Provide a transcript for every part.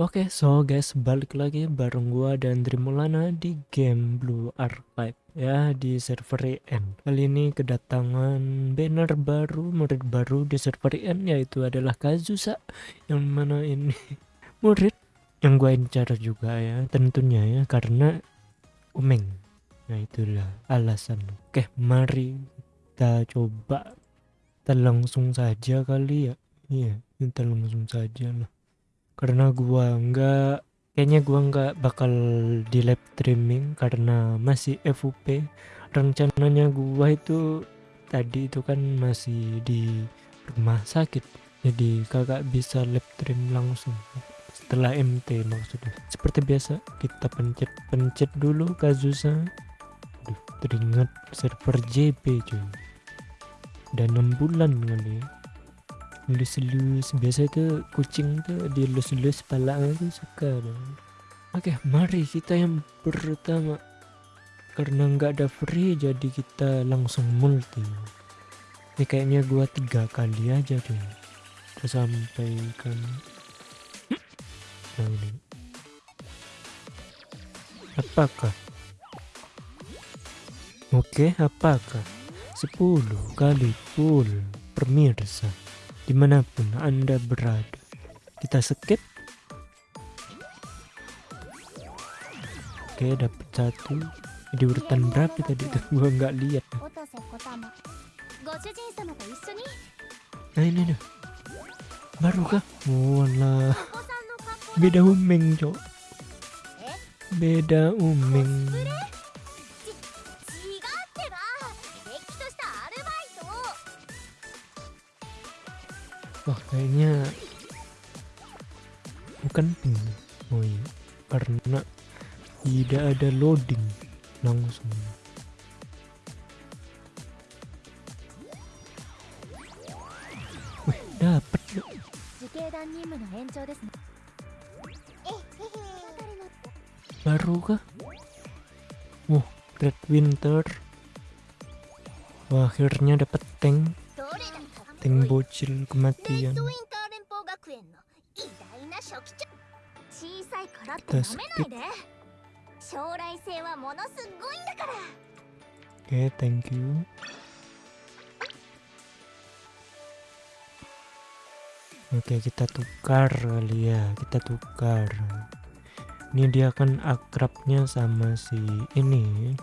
Oke, so guys, balik lagi bareng gua dan Trimulana di game Blue Archive ya di server IN. Kali ini kedatangan banner baru, murid baru di server IN yaitu adalah Kazusa yang mana ini murid yang gua incar juga ya, tentunya ya karena Umeng. Nah, itulah alasan. Oke, mari kita coba kita langsung saja kali ya. Iya, kita langsung saja lah karena gua nggak kayaknya gua nggak bakal di live streaming karena masih FUP rencananya gua itu tadi itu kan masih di rumah sakit jadi kakak bisa live stream langsung. Setelah MT maksudnya. Seperti biasa kita pencet-pencet dulu Kazusa Aduh, teringat server JP cuy. Udah 6 bulan kali ya lus-lus biasa itu kucing tuh dilus-lus pala itu suka dong oke mari kita yang pertama. Karena nggak ada free jadi kita langsung multi. Ini kayaknya gua tiga kali aja tuh kita sampaikan. Nah ini. Apakah? Oke apakah? 10 kali full pemirsa di mana pun anda berada. Kita skip. Oke dapat satu. Di urutan berapa tadi? Gua nggak lihat. Nah ini nih baru kah? Wala beda umeng cok. Beda umeng Wah kayaknya bukan ping iya karena tidak ada loading langsung. Wih dapat yuk. Baru kah wah red winter wah akhirnya dapat tank tank bocil kematian. Kita skip. Oke okay, thank you. Oke okay, kita tukar kali ya kita tukar. Ini dia kan akrabnya sama si ini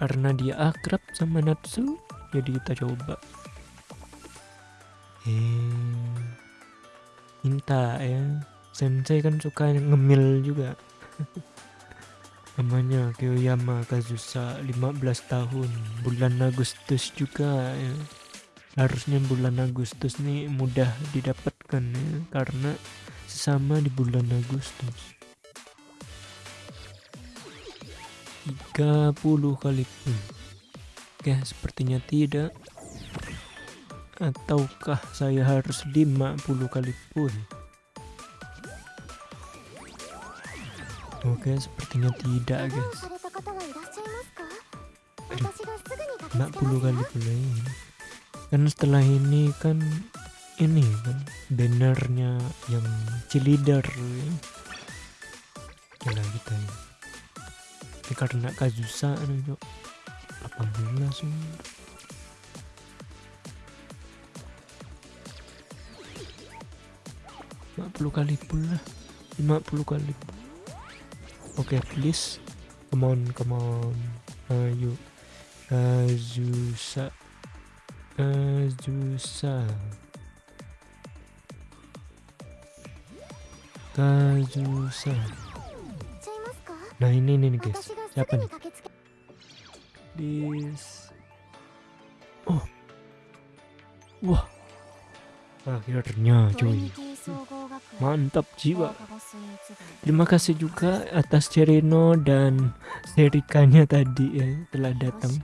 karena dia akrab sama Natsu jadi kita coba. Eh minta ya. Sensei kan suka ngemil juga. Namanya Kyoyama Kazusa 15 tahun. Bulan Agustus juga ya. Harusnya bulan Agustus nih mudah didapatkan ya. Karena sesama di bulan Agustus 30 kali pun oke sepertinya tidak ataukah saya harus 50 kali pun Oke, sepertinya tidak, guys. Aduh, 40 kali pula ini. Kan setelah ini kan ini kan bannernya yang cilider ya. Gila kita ya. Ini karena Kazusa nih, Cok. 18 langsung. puluh kali pula 50 kali Oke, okay, please. Come on, come on. Ayo. Kazusa. Kazusa. Kazusa. Nah, ini nih guys. Siapa nih? This. Oh. Wah. Akhirnya, cuy. Mantap jiwa. Terima kasih juga atas Cerino dan Serikanya tadi ya telah datang.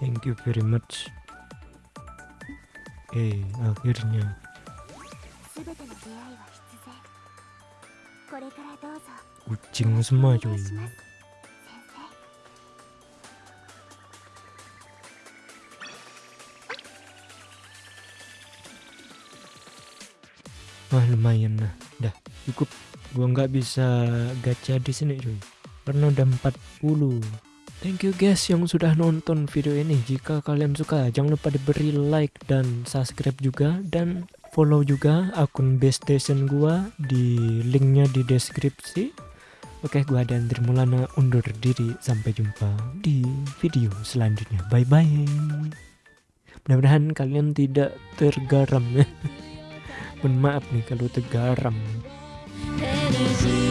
Thank you very much. Eh, akhirnya kucing semua cuy Wah lumayan lah, dah cukup. Gua nggak bisa gacha di sini cuy. Karena udah 40. Thank you guys yang sudah nonton video ini. Jika kalian suka, jangan lupa diberi like dan subscribe juga dan follow juga akun base station gua di linknya di deskripsi. Oke, gua dan Trimulana undur diri. Sampai jumpa di video selanjutnya. Bye bye. Mudah-mudahan kalian tidak tergaram. Mohon maaf nih kalau tergaram. energy